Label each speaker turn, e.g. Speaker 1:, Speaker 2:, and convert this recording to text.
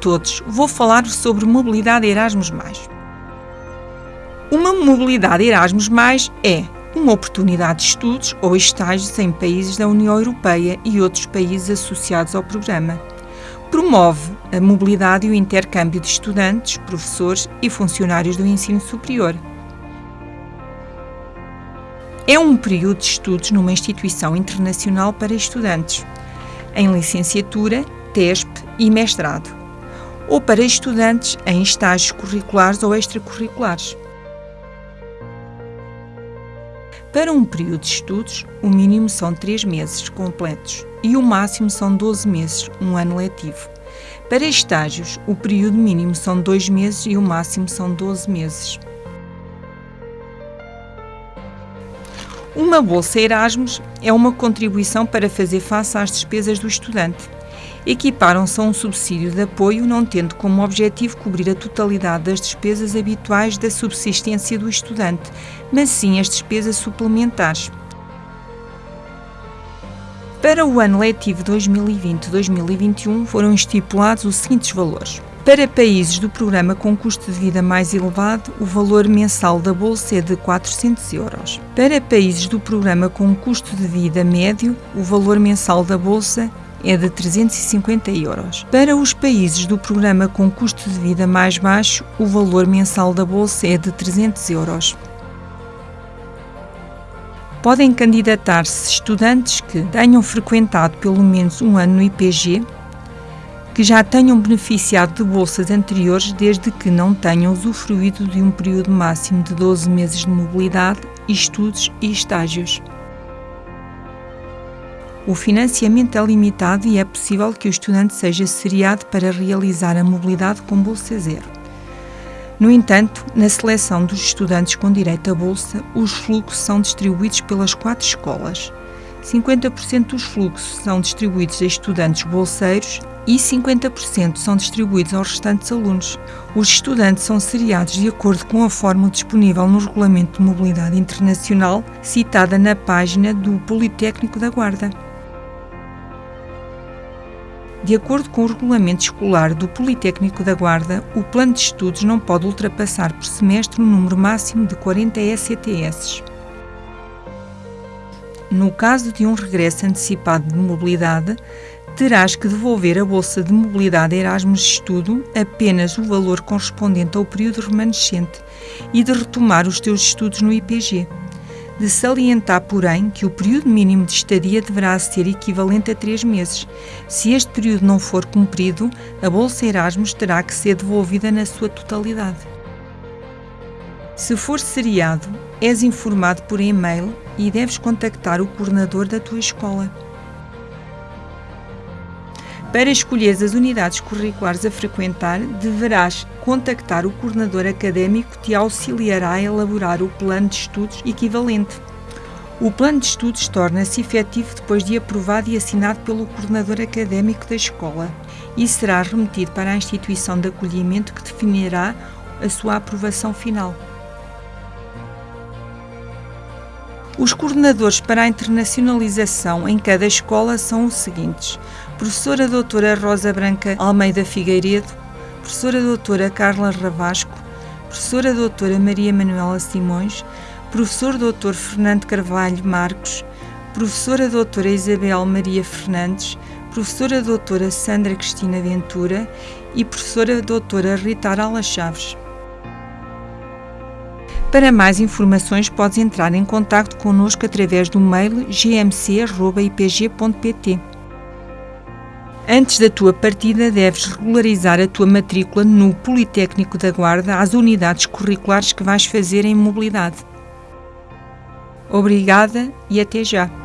Speaker 1: todos, vou falar sobre mobilidade Erasmus+. Uma mobilidade Erasmus+, é uma oportunidade de estudos ou estágios em países da União Europeia e outros países associados ao programa. Promove a mobilidade e o intercâmbio de estudantes, professores e funcionários do ensino superior. É um período de estudos numa instituição internacional para estudantes, em licenciatura, TESP e mestrado, ou para estudantes em estágios curriculares ou extracurriculares. Para um período de estudos, o mínimo são 3 meses completos e o máximo são 12 meses, um ano letivo. Para estágios, o período mínimo são 2 meses e o máximo são 12 meses. Uma bolsa Erasmus é uma contribuição para fazer face às despesas do estudante equiparam-se a um subsídio de apoio, não tendo como objetivo cobrir a totalidade das despesas habituais da subsistência do estudante, mas sim as despesas suplementares. Para o ano letivo 2020-2021 foram estipulados os seguintes valores. Para países do programa com custo de vida mais elevado, o valor mensal da bolsa é de 400 euros. Para países do programa com custo de vida médio, o valor mensal da bolsa é de 350 euros. Para os países do programa com custo de vida mais baixo, o valor mensal da bolsa é de 300 euros. Podem candidatar-se estudantes que tenham frequentado pelo menos um ano no IPG, que já tenham beneficiado de bolsas anteriores desde que não tenham usufruído de um período máximo de 12 meses de mobilidade, estudos e estágios. O financiamento é limitado e é possível que o estudante seja seriado para realizar a mobilidade com bolsa zero. No entanto, na seleção dos estudantes com direito à bolsa, os fluxos são distribuídos pelas quatro escolas. 50% dos fluxos são distribuídos a estudantes bolseiros e 50% são distribuídos aos restantes alunos. Os estudantes são seriados de acordo com a fórmula disponível no Regulamento de Mobilidade Internacional, citada na página do Politécnico da Guarda. De acordo com o regulamento escolar do Politécnico da Guarda, o plano de estudos não pode ultrapassar por semestre um número máximo de 40 ECTS. No caso de um regresso antecipado de mobilidade, terás que devolver a bolsa de mobilidade Erasmus Estudo apenas o valor correspondente ao período remanescente e de retomar os teus estudos no IPG de salientar, porém, que o período mínimo de estadia deverá ser equivalente a três meses. Se este período não for cumprido, a Bolsa Erasmus terá que ser devolvida na sua totalidade. Se for seriado, és informado por e-mail e deves contactar o coordenador da tua escola. Para escolher as unidades curriculares a frequentar, deverás contactar o coordenador académico que te auxiliará a elaborar o plano de estudos equivalente. O plano de estudos torna-se efetivo depois de aprovado e assinado pelo coordenador académico da escola e será remetido para a instituição de acolhimento que definirá a sua aprovação final. Os coordenadores para a internacionalização em cada escola são os seguintes: professora doutora Rosa Branca Almeida Figueiredo, professora doutora Carla Ravasco, professora doutora Maria Manuela Simões, professor doutor Fernando Carvalho Marcos, professora doutora Isabel Maria Fernandes, professora doutora Sandra Cristina Ventura e professora doutora Rita Arala Chaves. Para mais informações, podes entrar em contato connosco através do mail gmc.ipg.pt. Antes da tua partida, deves regularizar a tua matrícula no Politécnico da Guarda às unidades curriculares que vais fazer em mobilidade. Obrigada e até já!